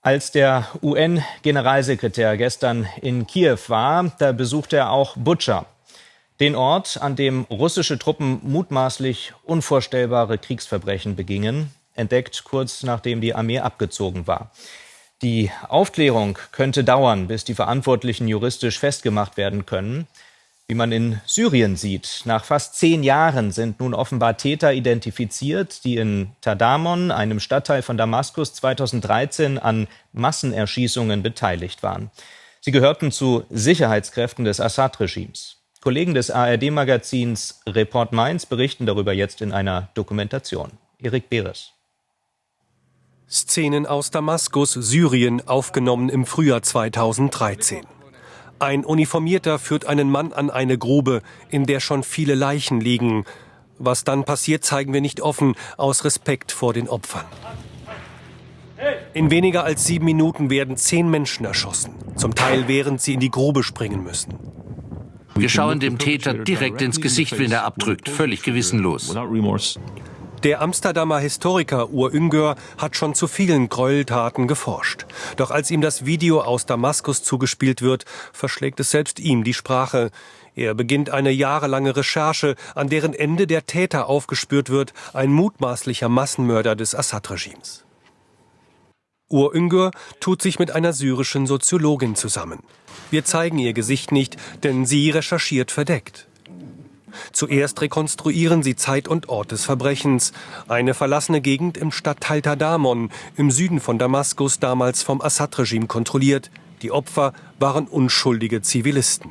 Als der UN-Generalsekretär gestern in Kiew war, da besuchte er auch Butscha, den Ort, an dem russische Truppen mutmaßlich unvorstellbare Kriegsverbrechen begingen, entdeckt kurz nachdem die Armee abgezogen war. Die Aufklärung könnte dauern, bis die Verantwortlichen juristisch festgemacht werden können. Wie man in Syrien sieht, nach fast zehn Jahren sind nun offenbar Täter identifiziert, die in Tadamon, einem Stadtteil von Damaskus, 2013 an Massenerschießungen beteiligt waren. Sie gehörten zu Sicherheitskräften des Assad-Regimes. Kollegen des ARD-Magazins Report Mainz berichten darüber jetzt in einer Dokumentation. Erik Beres. Szenen aus Damaskus, Syrien, aufgenommen im Frühjahr 2013. Ein Uniformierter führt einen Mann an eine Grube, in der schon viele Leichen liegen. Was dann passiert, zeigen wir nicht offen, aus Respekt vor den Opfern. In weniger als sieben Minuten werden zehn Menschen erschossen, zum Teil während sie in die Grube springen müssen. Wir schauen dem Täter direkt ins Gesicht, wenn er abdrückt, völlig gewissenlos. Der Amsterdamer Historiker Ur Üngör hat schon zu vielen Gräueltaten geforscht. Doch als ihm das Video aus Damaskus zugespielt wird, verschlägt es selbst ihm die Sprache. Er beginnt eine jahrelange Recherche, an deren Ende der Täter aufgespürt wird, ein mutmaßlicher Massenmörder des Assad-Regimes. Ur Üngür tut sich mit einer syrischen Soziologin zusammen. Wir zeigen ihr Gesicht nicht, denn sie recherchiert verdeckt. Zuerst rekonstruieren sie Zeit und Ort des Verbrechens. Eine verlassene Gegend im Stadtteil Tadamon, im Süden von Damaskus, damals vom Assad-Regime kontrolliert. Die Opfer waren unschuldige Zivilisten.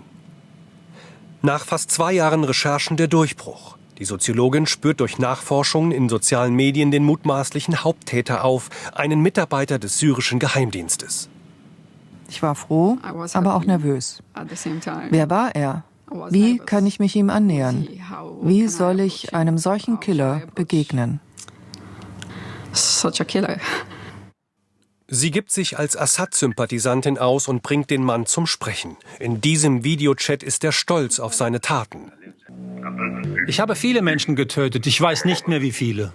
Nach fast zwei Jahren Recherchen der Durchbruch. Die Soziologin spürt durch Nachforschungen in sozialen Medien den mutmaßlichen Haupttäter auf, einen Mitarbeiter des syrischen Geheimdienstes. Ich war froh, aber auch nervös. Wer war er? Wie kann ich mich ihm annähern? Wie soll ich einem solchen Killer begegnen? Sie gibt sich als Assad-Sympathisantin aus und bringt den Mann zum Sprechen. In diesem Videochat ist er stolz auf seine Taten. Ich habe viele Menschen getötet. Ich weiß nicht mehr, wie viele.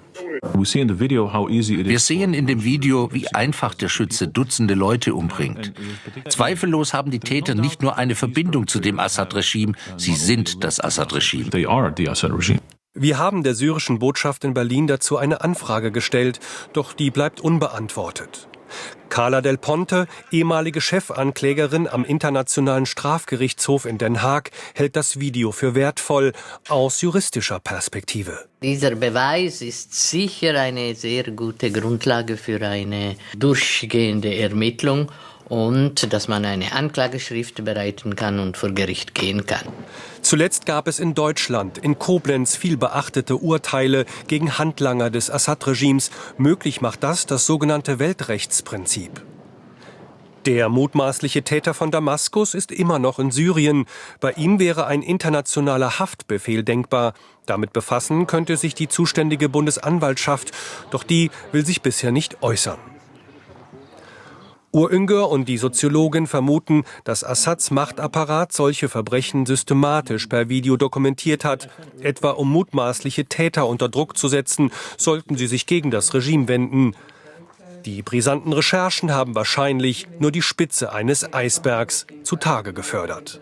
Wir sehen in dem Video, wie einfach der Schütze Dutzende Leute umbringt. Zweifellos haben die Täter nicht nur eine Verbindung zu dem Assad-Regime, sie sind das Assad-Regime. Wir haben der syrischen Botschaft in Berlin dazu eine Anfrage gestellt, doch die bleibt unbeantwortet. Carla Del Ponte, ehemalige Chefanklägerin am Internationalen Strafgerichtshof in Den Haag, hält das Video für wertvoll aus juristischer Perspektive. Dieser Beweis ist sicher eine sehr gute Grundlage für eine durchgehende Ermittlung und dass man eine Anklageschrift bereiten kann und vor Gericht gehen kann. Zuletzt gab es in Deutschland, in Koblenz, viel beachtete Urteile gegen Handlanger des Assad-Regimes. Möglich macht das das sogenannte Weltrechtsprinzip. Der mutmaßliche Täter von Damaskus ist immer noch in Syrien. Bei ihm wäre ein internationaler Haftbefehl denkbar. Damit befassen könnte sich die zuständige Bundesanwaltschaft, doch die will sich bisher nicht äußern. Urünger und die Soziologin vermuten, dass Assads Machtapparat solche Verbrechen systematisch per Video dokumentiert hat, etwa um mutmaßliche Täter unter Druck zu setzen, sollten sie sich gegen das Regime wenden. Die brisanten Recherchen haben wahrscheinlich nur die Spitze eines Eisbergs zutage gefördert.